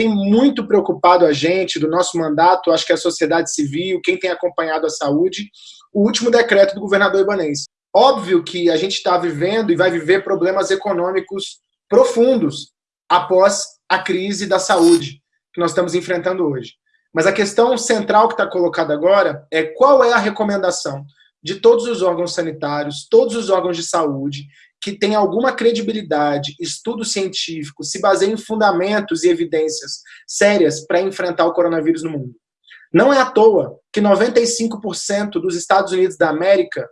tem muito preocupado a gente, do nosso mandato, acho que a sociedade civil, quem tem acompanhado a saúde, o último decreto do governador Ibanez. Óbvio que a gente está vivendo e vai viver problemas econômicos profundos após a crise da saúde que nós estamos enfrentando hoje. Mas a questão central que está colocada agora é qual é a recomendação de todos os órgãos sanitários, todos os órgãos de saúde, que tem alguma credibilidade, estudo científico, se baseia em fundamentos e evidências sérias para enfrentar o coronavírus no mundo. Não é à toa que 95% dos Estados Unidos da América,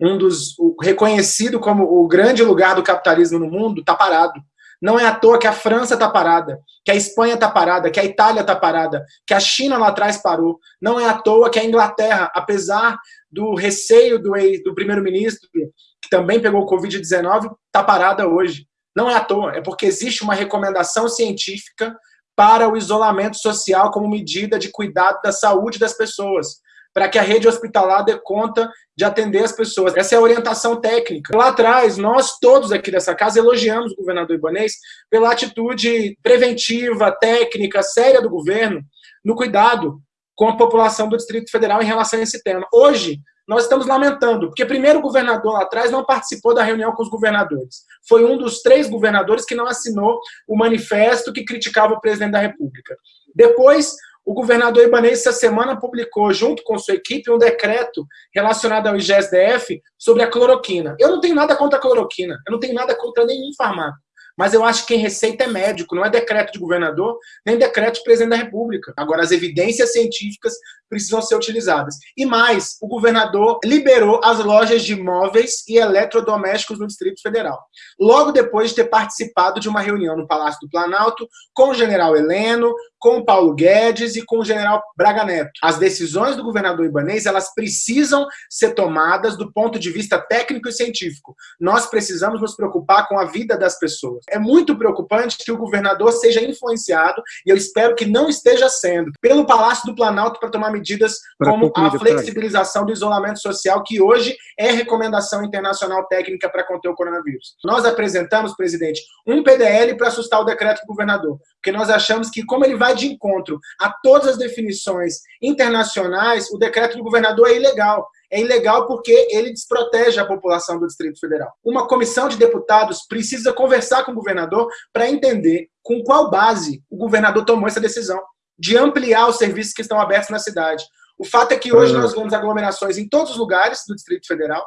um dos reconhecido como o grande lugar do capitalismo no mundo, está parado. Não é à toa que a França está parada, que a Espanha está parada, que a Itália está parada, que a China lá atrás parou. Não é à toa que a Inglaterra, apesar do receio do, do primeiro-ministro, que também pegou o Covid-19, está parada hoje. Não é à toa, é porque existe uma recomendação científica para o isolamento social como medida de cuidado da saúde das pessoas para que a rede hospitalar dê conta de atender as pessoas. Essa é a orientação técnica. Lá atrás, nós todos aqui dessa casa elogiamos o governador Ibanês pela atitude preventiva, técnica, séria do governo no cuidado com a população do Distrito Federal em relação a esse tema. Hoje, nós estamos lamentando, porque primeiro o governador lá atrás não participou da reunião com os governadores. Foi um dos três governadores que não assinou o manifesto que criticava o presidente da República. Depois, o governador Ibanez, essa semana, publicou, junto com sua equipe, um decreto relacionado ao IGSDF sobre a cloroquina. Eu não tenho nada contra a cloroquina, eu não tenho nada contra nenhum farmácio. Mas eu acho que quem receita é médico, não é decreto de governador, nem decreto de presidente da República. Agora, as evidências científicas precisam ser utilizadas. E mais, o governador liberou as lojas de móveis e eletrodomésticos no Distrito Federal. Logo depois de ter participado de uma reunião no Palácio do Planalto com o general Heleno, com o Paulo Guedes e com o general Braga Neto. As decisões do governador Ibanez, elas precisam ser tomadas do ponto de vista técnico e científico. Nós precisamos nos preocupar com a vida das pessoas. É muito preocupante que o governador seja influenciado, e eu espero que não esteja sendo, pelo Palácio do Planalto para tomar medidas pra como concluir, a flexibilização do isolamento social, que hoje é recomendação internacional técnica para conter o coronavírus. Nós apresentamos, presidente, um PDL para assustar o decreto do governador, porque nós achamos que, como ele vai de encontro a todas as definições internacionais, o decreto do governador é ilegal. É ilegal porque ele desprotege a população do Distrito Federal. Uma comissão de deputados precisa conversar com o governador para entender com qual base o governador tomou essa decisão de ampliar os serviços que estão abertos na cidade. O fato é que hoje nós vemos aglomerações em todos os lugares do Distrito Federal.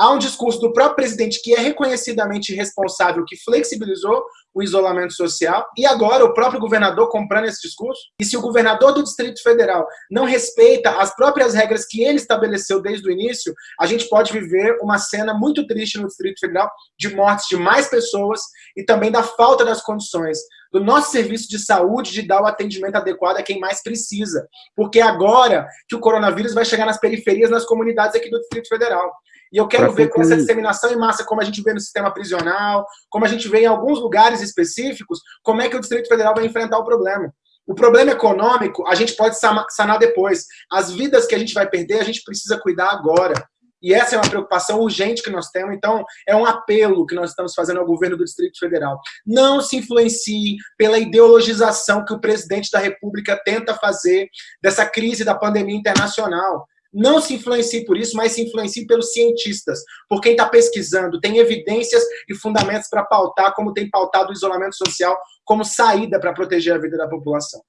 Há um discurso do próprio presidente que é reconhecidamente responsável, que flexibilizou o isolamento social, e agora o próprio governador comprando esse discurso. E se o governador do Distrito Federal não respeita as próprias regras que ele estabeleceu desde o início, a gente pode viver uma cena muito triste no Distrito Federal de mortes de mais pessoas e também da falta das condições do nosso serviço de saúde de dar o atendimento adequado a quem mais precisa. Porque agora que o coronavírus vai chegar nas periferias, nas comunidades aqui do Distrito Federal. E eu quero pra ver com essa disseminação em massa, como a gente vê no sistema prisional, como a gente vê em alguns lugares específicos, como é que o Distrito Federal vai enfrentar o problema. O problema econômico, a gente pode sanar depois. As vidas que a gente vai perder, a gente precisa cuidar agora. E essa é uma preocupação urgente que nós temos, então é um apelo que nós estamos fazendo ao governo do Distrito Federal. Não se influencie pela ideologização que o presidente da República tenta fazer dessa crise da pandemia internacional. Não se influencie por isso, mas se influencie pelos cientistas, por quem está pesquisando, tem evidências e fundamentos para pautar, como tem pautado o isolamento social como saída para proteger a vida da população.